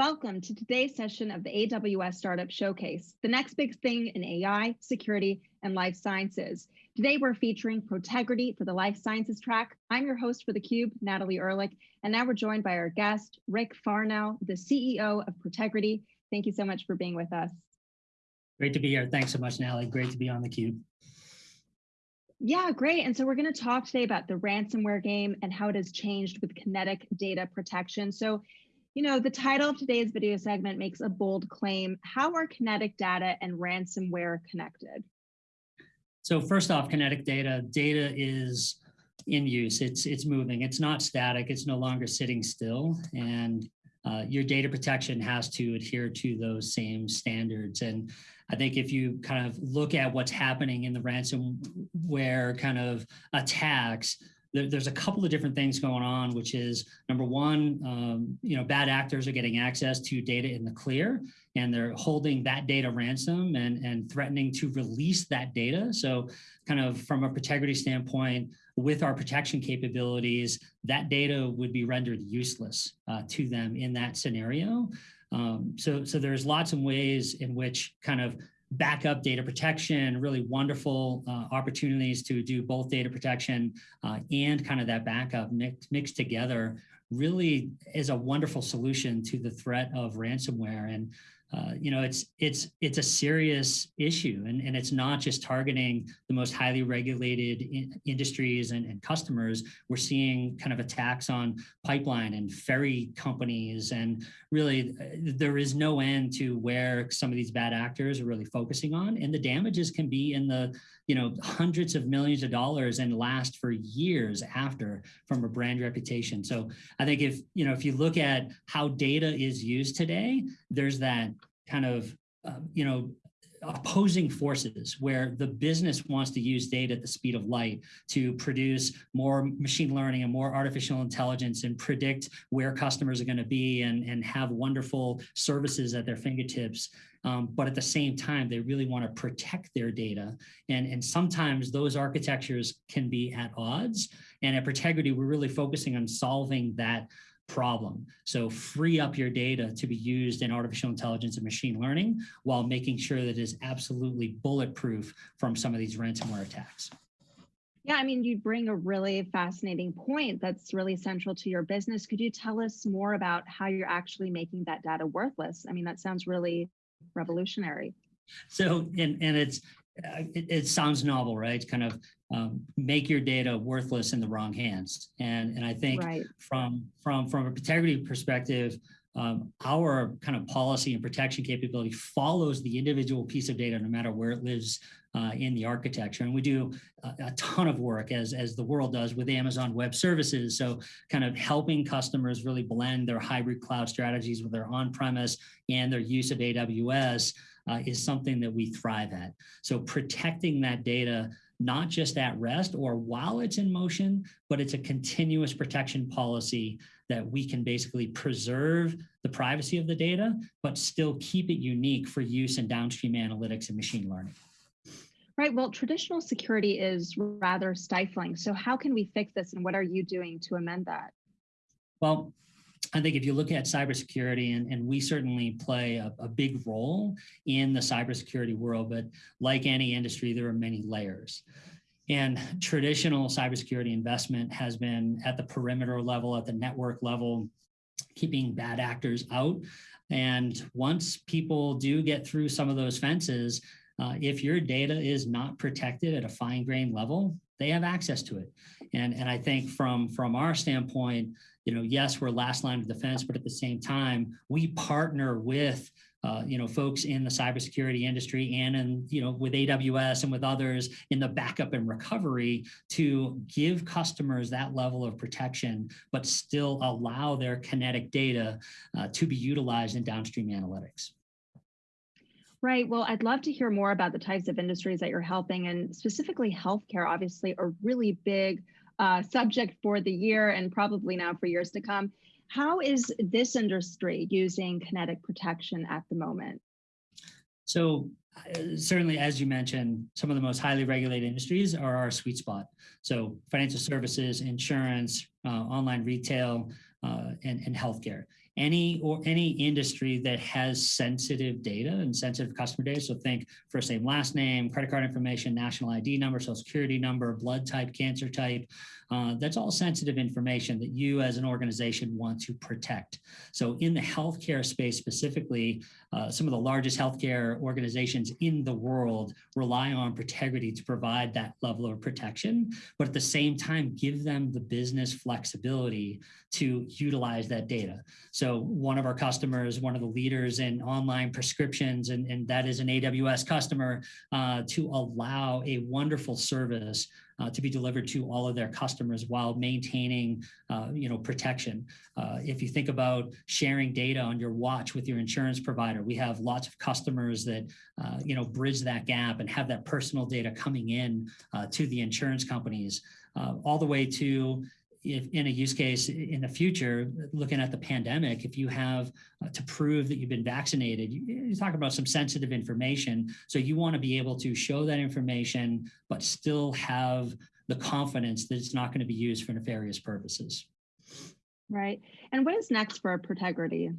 Welcome to today's session of the AWS Startup Showcase, the next big thing in AI, security, and life sciences. Today we're featuring Protegrity for the life sciences track. I'm your host for theCUBE, Natalie Ehrlich, and now we're joined by our guest, Rick Farnell, the CEO of Protegrity. Thank you so much for being with us. Great to be here. Thanks so much, Natalie. Great to be on theCUBE. Yeah, great. And so we're going to talk today about the ransomware game and how it has changed with kinetic data protection. So you know, the title of today's video segment makes a bold claim. How are kinetic data and ransomware connected? So first off, kinetic data, data is in use, it's, it's moving, it's not static, it's no longer sitting still. And uh, your data protection has to adhere to those same standards. And I think if you kind of look at what's happening in the ransomware kind of attacks, there, there's a couple of different things going on, which is number one, um, you know, bad actors are getting access to data in the clear and they're holding that data ransom and, and threatening to release that data. So kind of from a Protegrity standpoint, with our protection capabilities, that data would be rendered useless uh, to them in that scenario. Um, so, so there's lots of ways in which kind of backup data protection, really wonderful uh, opportunities to do both data protection uh, and kind of that backup mixed, mixed together really is a wonderful solution to the threat of ransomware. And uh, you know, it's it's it's a serious issue, and, and it's not just targeting the most highly regulated in industries and, and customers. We're seeing kind of attacks on pipeline and ferry companies, and really uh, there is no end to where some of these bad actors are really focusing on, and the damages can be in the you know hundreds of millions of dollars and last for years after from a brand reputation. So I think if you know if you look at how data is used today, there's that kind of, uh, you know, opposing forces where the business wants to use data at the speed of light to produce more machine learning and more artificial intelligence and predict where customers are going to be and, and have wonderful services at their fingertips. Um, but at the same time, they really want to protect their data. And, and sometimes those architectures can be at odds. And at Protegrity, we're really focusing on solving that problem. So free up your data to be used in artificial intelligence and machine learning while making sure that it is absolutely bulletproof from some of these ransomware attacks. Yeah, I mean, you bring a really fascinating point that's really central to your business. Could you tell us more about how you're actually making that data worthless? I mean, that sounds really revolutionary. So, and, and it's uh, it, it, sounds novel, right? It's Kind of um, make your data worthless in the wrong hands. And, and I think right. from, from, from a integrity perspective, um, our kind of policy and protection capability follows the individual piece of data no matter where it lives uh, in the architecture. And we do a, a, ton of work as, as the world does with Amazon Web Services. So kind of helping customers really blend their hybrid cloud strategies with their on-premise and their use of AWS uh, is something that we thrive at. So protecting that data not just at rest or while it's in motion, but it's a continuous protection policy that we can basically preserve the privacy of the data, but still keep it unique for use in downstream analytics and machine learning. Right, well, traditional security is rather stifling. So how can we fix this and what are you doing to amend that? Well, I think if you look at cybersecurity, and, and we certainly play a, a, big role in the cybersecurity world, but like any industry, there are many layers. And traditional cybersecurity investment has been at the perimeter level, at the network level, keeping bad actors out. And once people do get through some of those fences, uh, if your data is not protected at a fine grained level, they have access to it. And, and I think from, from our standpoint, you know, yes, we're last line of defense, but at the same time, we partner with uh, you know, folks in the cybersecurity industry and in, you know, with AWS and with others in the backup and recovery to give customers that level of protection, but still allow their kinetic data uh, to be utilized in downstream analytics. Right. Well, I'd love to hear more about the types of industries that you're helping and specifically healthcare, obviously a really big uh, subject for the year and probably now for years to come. How is this industry using kinetic protection at the moment? So uh, certainly, as you mentioned, some of the most highly regulated industries are our sweet spot. So financial services, insurance, uh, online retail, uh, and, and healthcare. Any or any industry that has sensitive data and sensitive customer data. So think first name, last name, credit card information, national ID number, social security number, blood type, cancer type. Uh, that's all sensitive information that you as an organization want to protect. So in the healthcare space specifically, uh, some of the largest healthcare organizations in the world rely on Protegrity to provide that level of protection, but at the same time, give them the business flexibility to utilize that data. So one of our customers, one of the leaders in online prescriptions, and, and that is an AWS customer, uh, to allow a wonderful service uh, to be delivered to all of their customers while maintaining, uh, you know, protection. Uh, if you think about sharing data on your watch with your insurance provider, we have lots of customers that, uh, you know, bridge that gap and have that personal data coming in uh, to the insurance companies, all the way to if in a use case in the future, looking at the pandemic, if you have uh, to prove that you've been vaccinated, you, you talk about some sensitive information. So you want to be able to show that information, but still have the confidence that it's not going to be used for nefarious purposes. Right. And what is next for Protegrity?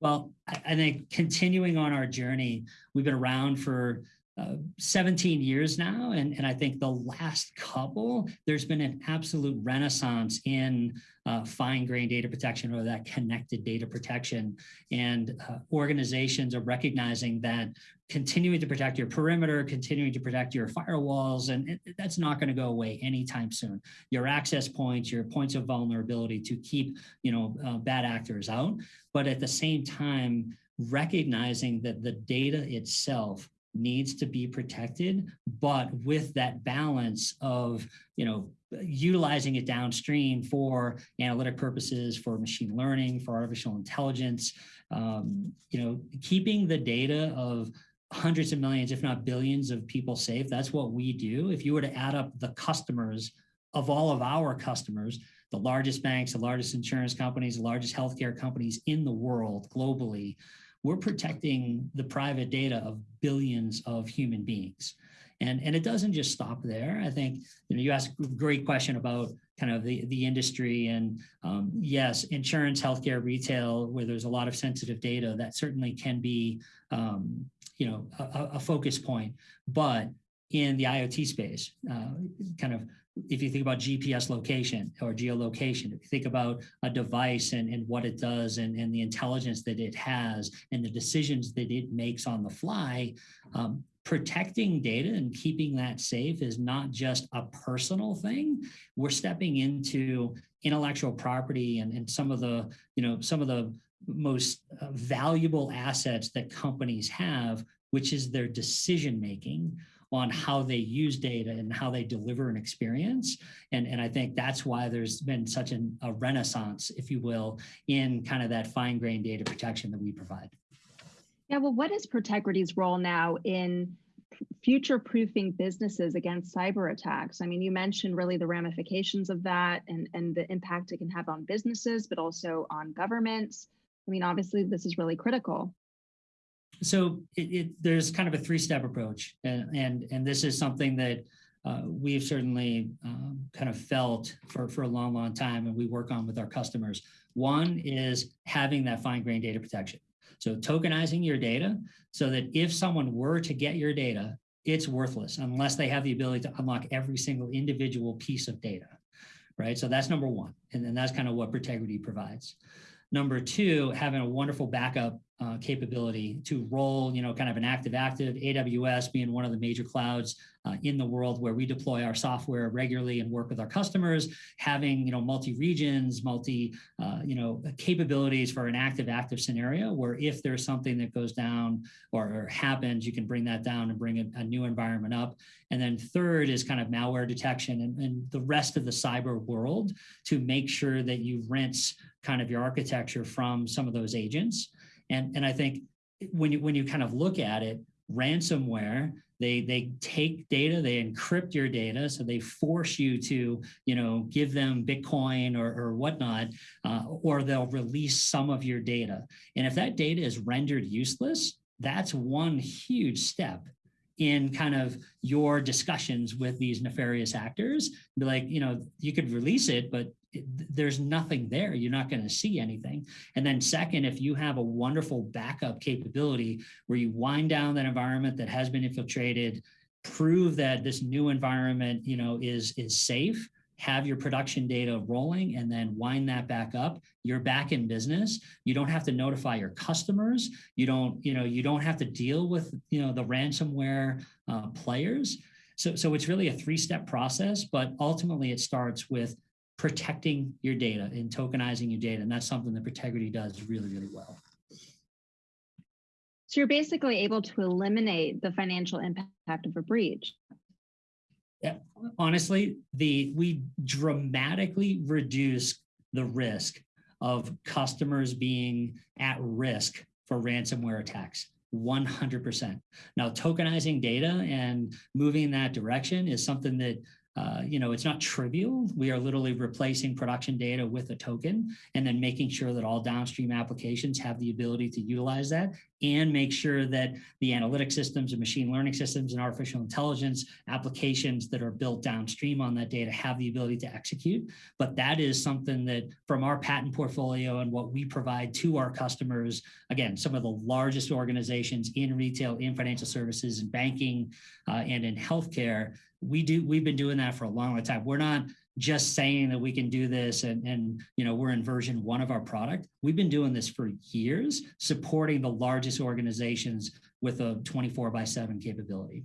Well, I think continuing on our journey, we've been around for uh, 17 years now. And, and I think the last couple, there's been an absolute renaissance in uh, fine grained data protection or that kinetic data protection. And uh, organizations are recognizing that continuing to protect your perimeter, continuing to protect your firewalls, and it, that's not going to go away anytime soon. Your access points, your points of vulnerability to keep, you know, uh, bad actors out. But at the same time, recognizing that the data itself needs to be protected, but with that balance of, you know, utilizing it downstream for analytic purposes, for machine learning, for artificial intelligence, um, you know, keeping the data of hundreds of millions, if not billions of people safe. That's what we do. If you were to add up the customers of all of our customers, the largest banks, the largest insurance companies, the largest healthcare companies in the world globally, we're protecting the private data of billions of human beings. And, and it doesn't just stop there. I think you know you asked a great question about kind of the, the industry and um, yes, insurance, healthcare, retail, where there's a lot of sensitive data that certainly can be um, you know a, a, focus point. But in the IoT space, uh, kind of if you think about GPS location or geolocation, if you think about a device and, and what it does and, and the intelligence that it has and the decisions that it makes on the fly, um, protecting data and keeping that safe is not just a personal thing. We're stepping into intellectual property and, and some of the, you know, some of the most uh, valuable assets that companies have, which is their decision making on how they use data and how they deliver an experience. And, and I think that's why there's been such an, a renaissance, if you will, in kind of that fine grained data protection that we provide. Yeah, well, what is Protegrity's role now in future proofing businesses against cyber attacks? I mean, you mentioned really the ramifications of that and, and the impact it can have on businesses, but also on governments. I mean, obviously, this is really critical so it, it, there's kind of a three-step approach, and and, and this is something that uh, we've certainly um, kind of felt for, for a long, long time, and we work on with our customers. One is having that fine-grained data protection. So tokenizing your data so that if someone were to get your data, it's worthless unless they have the ability to unlock every single individual piece of data, right? So that's number one, and then that's kind of what Protegrity provides. Number two, having a wonderful backup uh, capability to roll, you know, kind of an active-active, AWS being one of the major clouds uh, in the world where we deploy our software regularly and work with our customers, having, you know, multi-regions, multi, uh, you know, capabilities for an active-active scenario where if there's something that goes down or, or happens, you can bring that down and bring a, a, new environment up. And then third is kind of malware detection and, and the rest of the cyber world to make sure that you rinse kind of your architecture from some of those agents. And, and I think when you, when you kind of look at it, ransomware, they, they take data, they encrypt your data, so they force you to, you know, give them Bitcoin or, or whatnot, uh, or they'll release some of your data. And if that data is rendered useless, that's one huge step in kind of your discussions with these nefarious actors. Be like, you know, you could release it, but there's nothing there. You're not going to see anything. And then second, if you have a wonderful backup capability where you wind down that environment that has been infiltrated, prove that this new environment, you know, is is safe, have your production data rolling and then wind that back up you're back in business you don't have to notify your customers you don't you know you don't have to deal with you know the ransomware uh, players so so it's really a three step process but ultimately it starts with protecting your data and tokenizing your data and that's something that Protegrity does really really well so you're basically able to eliminate the financial impact of a breach Yeah, honestly, the we dramatically reduce the risk of customers being at risk for ransomware attacks. 100%. Now, tokenizing data and moving in that direction is something that uh, you know, it's not trivial. We are literally replacing production data with a token and then making sure that all downstream applications have the ability to utilize that and make sure that the analytic systems and machine learning systems and artificial intelligence applications that are built downstream on that data have the ability to execute. But that is something that from our patent portfolio and what we provide to our customers, again, some of the largest organizations in retail, in financial services, and banking, uh, and in healthcare, we do we've been doing that for a long, long time. We're not just saying that we can do this and, and you know we're in version one of our product. We've been doing this for years, supporting the largest organizations with a 24 by 7 capability.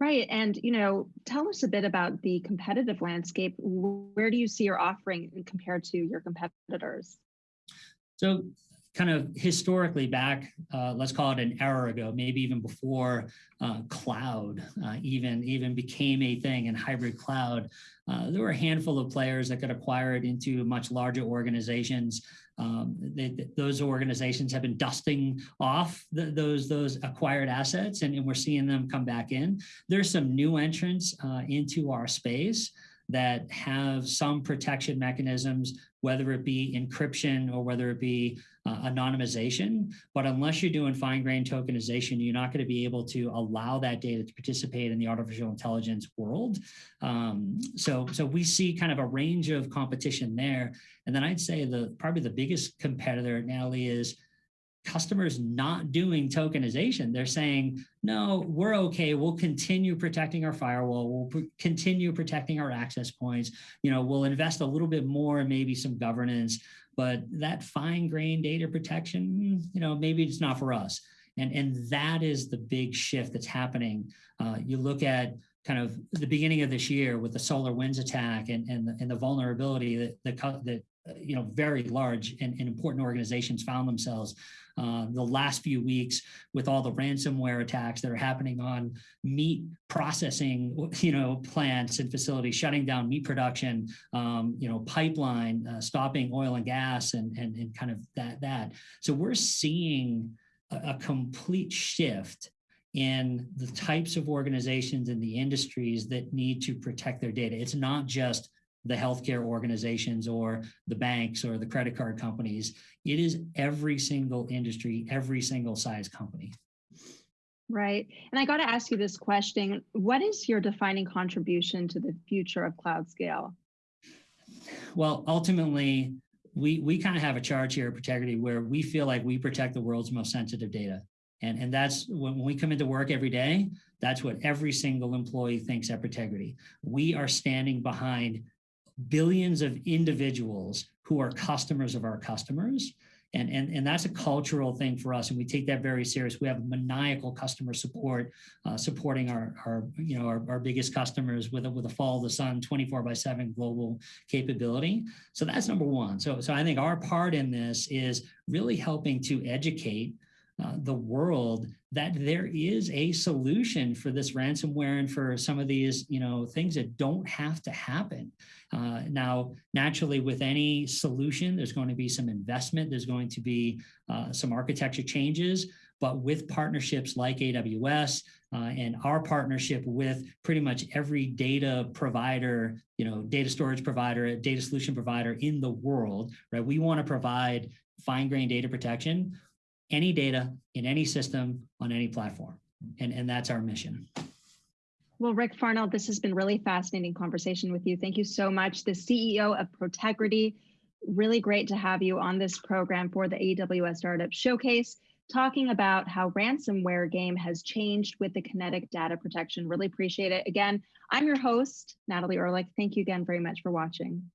Right. And, you know, tell us a bit about the competitive landscape. Where do you see your offering compared to your competitors? So kind of historically back, uh, let's call it an era ago, maybe even before uh, cloud uh, even, even became a thing and hybrid cloud, uh, there were a handful of players that got acquired into much larger organizations. Um, they, those organizations have been dusting off the, those, those acquired assets and, and, we're seeing them come back in. There's some new entrants uh, into our space that have some protection mechanisms, whether it be encryption or whether it be uh, anonymization. But unless you're doing fine grained tokenization, you're not going to be able to allow that data to participate in the artificial intelligence world. Um, so, so we see kind of a range of competition there. And then I'd say the probably the biggest competitor, Natalie, is customers not doing tokenization. They're saying, no, we're okay. We'll continue protecting our firewall. We'll continue protecting our access points. You know, we'll invest a little bit more, and maybe some governance, but that fine grained data protection, you know, maybe it's not for us. And, and that is the big shift that's happening. Uh, you look at kind of the beginning of this year with the SolarWinds attack and, and, the, and the vulnerability that, that, that you know, very large and, and important organizations found themselves uh, the last few weeks with all the ransomware attacks that are happening on meat processing, you know, plants and facilities, shutting down meat production, um, you know, pipeline, uh, stopping oil and gas and, and, and kind of that, that. So we're seeing a, a complete shift in the types of organizations and the industries that need to protect their data. It's not just the healthcare organizations or the banks or the credit card companies. It is every single industry, every single size company. Right. And I got to ask you this question. What is your defining contribution to the future of cloud scale? Well, ultimately, we, we kind of have a charge here at Protegrity where we feel like we protect the world's most sensitive data. And, and that's when we come into work every day, that's what every single employee thinks at Protegrity. We are standing behind billions of individuals who are customers of our customers. And, and, and that's a cultural thing for us, and we take that very serious. We have maniacal customer support, uh, supporting our, our you know our, our biggest customers with a, with a follow the sun 24 by 7 global capability. So that's number one. So so I think our part in this is really helping to educate uh, the world that there is a solution for this ransomware and for some of these you know things that don't have to happen. Uh, now naturally with any solution there's going to be some investment there's going to be uh, some architecture changes. But with partnerships like aws uh, and our partnership with pretty much every data provider you know data storage provider data solution provider in the world right we want to provide fine grained data protection any data in any system on any platform. and, and that's our mission. Well, Rick Farnell, this has been really fascinating conversation with you. Thank you so much. The CEO of Protegrity, really great to have you on this program for the AWS Startup Showcase, talking about how ransomware game has changed with the kinetic data protection. Really appreciate it. Again, I'm your host, Natalie Ehrlich. Thank you again very much for watching.